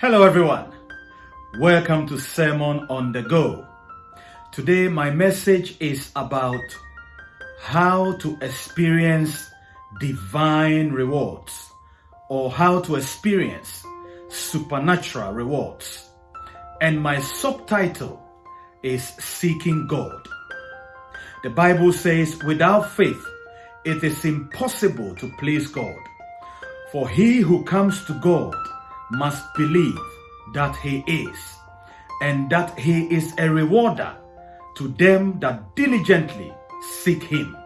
Hello, everyone. Welcome to Sermon on the Go. Today, my message is about how to experience divine rewards or how to experience supernatural rewards. And my subtitle is Seeking God. The Bible says, without faith, it is impossible to please God. For he who comes to God must believe that he is, and that he is a rewarder to them that diligently seek him.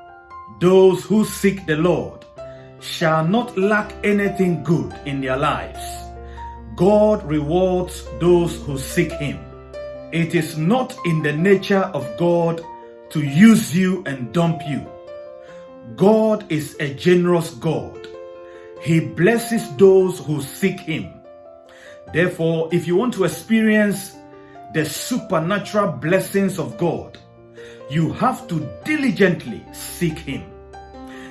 Those who seek the Lord shall not lack anything good in their lives. God rewards those who seek him. It is not in the nature of God to use you and dump you. God is a generous God. He blesses those who seek him. Therefore, if you want to experience the supernatural blessings of God, you have to diligently seek Him.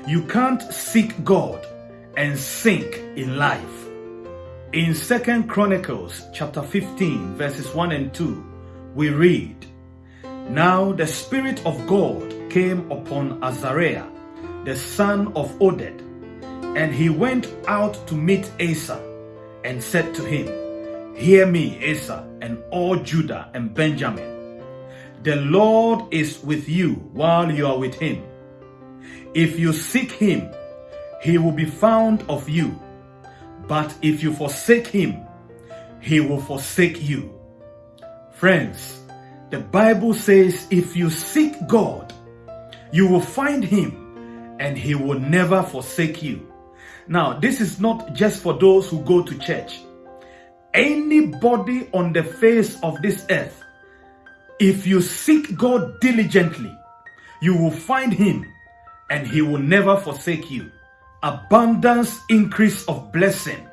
You can't seek God and sink in life. In Second Chronicles chapter 15 verses 1 and 2, we read, Now the Spirit of God came upon Azariah, the son of Oded, and he went out to meet Asa and said to him, Hear me, Asa, and all Judah and Benjamin. The Lord is with you while you are with him. If you seek him, he will be found of you. But if you forsake him, he will forsake you. Friends, the Bible says if you seek God, you will find him and he will never forsake you. Now, this is not just for those who go to church anybody on the face of this earth, if you seek God diligently, you will find him and he will never forsake you. Abundance, increase of blessing,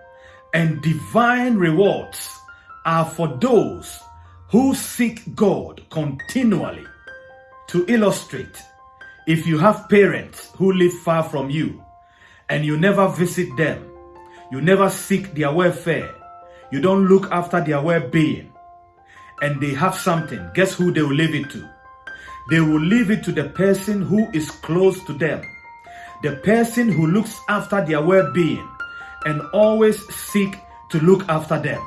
and divine rewards are for those who seek God continually. To illustrate, if you have parents who live far from you and you never visit them, you never seek their welfare, you don't look after their well-being, and they have something, guess who they will leave it to? They will leave it to the person who is close to them, the person who looks after their well-being and always seek to look after them.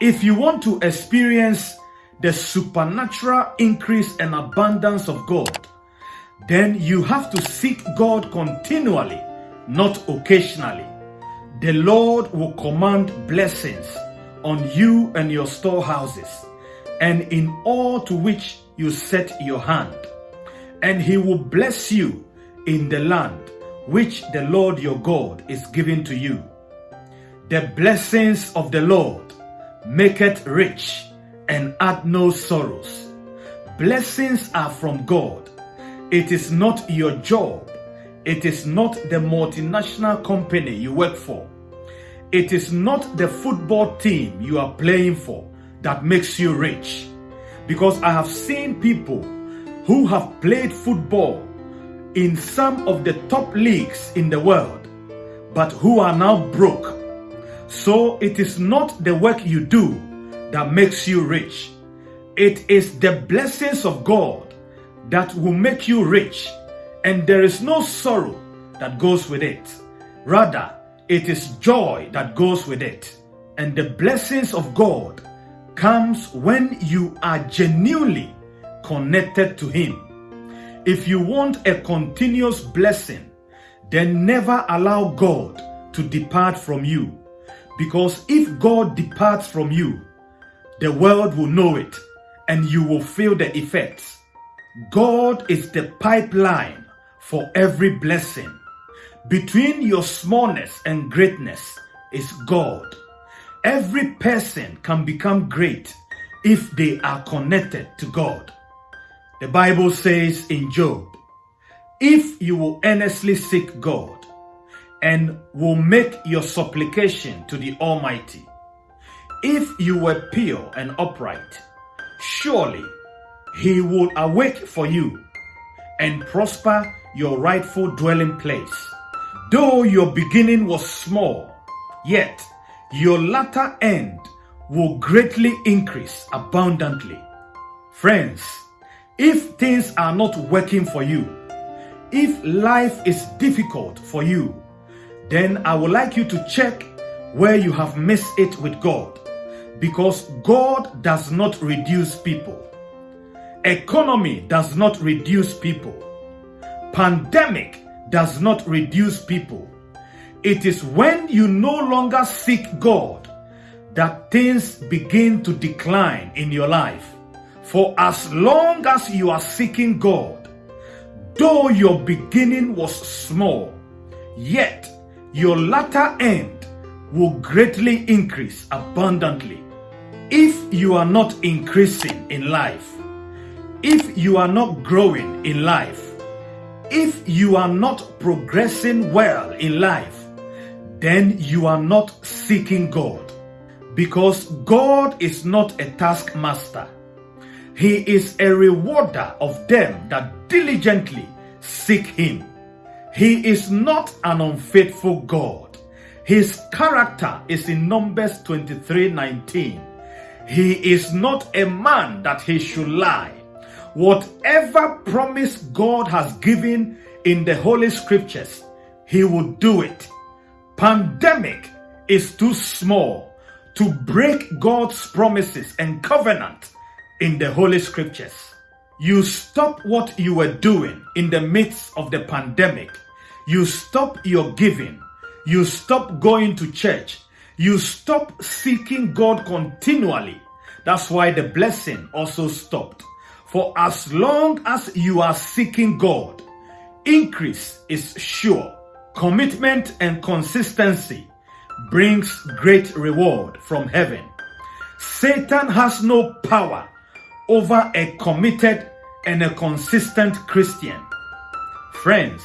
If you want to experience the supernatural increase and abundance of God, then you have to seek God continually, not occasionally. The Lord will command blessings on you and your storehouses, and in all to which you set your hand. And he will bless you in the land which the Lord your God is giving to you. The blessings of the Lord maketh rich and add no sorrows. Blessings are from God. It is not your job. It is not the multinational company you work for. It is not the football team you are playing for that makes you rich. Because I have seen people who have played football in some of the top leagues in the world, but who are now broke. So it is not the work you do that makes you rich. It is the blessings of God that will make you rich, and there is no sorrow that goes with it. Rather, it is joy that goes with it. And the blessings of God comes when you are genuinely connected to Him. If you want a continuous blessing, then never allow God to depart from you. Because if God departs from you, the world will know it and you will feel the effects. God is the pipeline for every blessing. Between your smallness and greatness is God. Every person can become great if they are connected to God. The Bible says in Job, if you will earnestly seek God and will make your supplication to the Almighty, if you were pure and upright, surely he will awake for you and prosper your rightful dwelling place. Though your beginning was small, yet your latter end will greatly increase abundantly. Friends, if things are not working for you, if life is difficult for you, then I would like you to check where you have missed it with God. Because God does not reduce people. Economy does not reduce people. Pandemic does not reduce people. It is when you no longer seek God that things begin to decline in your life. For as long as you are seeking God, though your beginning was small, yet your latter end will greatly increase abundantly. If you are not increasing in life, if you are not growing in life, if you are not progressing well in life, then you are not seeking God. Because God is not a taskmaster. He is a rewarder of them that diligently seek Him. He is not an unfaithful God. His character is in Numbers 23 19. He is not a man that he should lie. Whatever promise God has given in the Holy Scriptures, He will do it. Pandemic is too small to break God's promises and covenant in the Holy Scriptures. You stop what you were doing in the midst of the pandemic. You stop your giving. You stop going to church. You stop seeking God continually. That's why the blessing also stopped. For as long as you are seeking God, increase is sure. Commitment and consistency brings great reward from heaven. Satan has no power over a committed and a consistent Christian. Friends,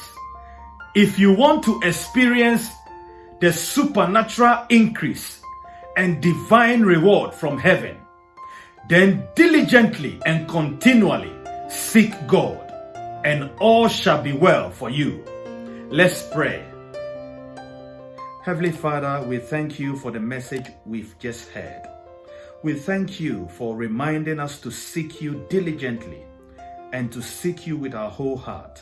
if you want to experience the supernatural increase and divine reward from heaven, then diligently and continually seek God, and all shall be well for you. Let's pray. Heavenly Father, we thank you for the message we've just heard. We thank you for reminding us to seek you diligently and to seek you with our whole heart.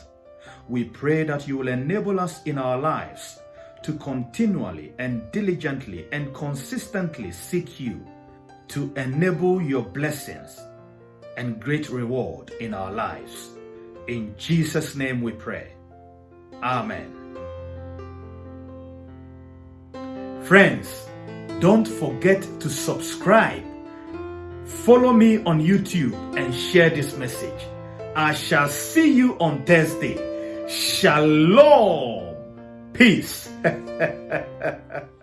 We pray that you will enable us in our lives to continually and diligently and consistently seek you to enable your blessings and great reward in our lives. In Jesus' name we pray. Amen. Friends, don't forget to subscribe. Follow me on YouTube and share this message. I shall see you on Thursday. Shalom. Peace.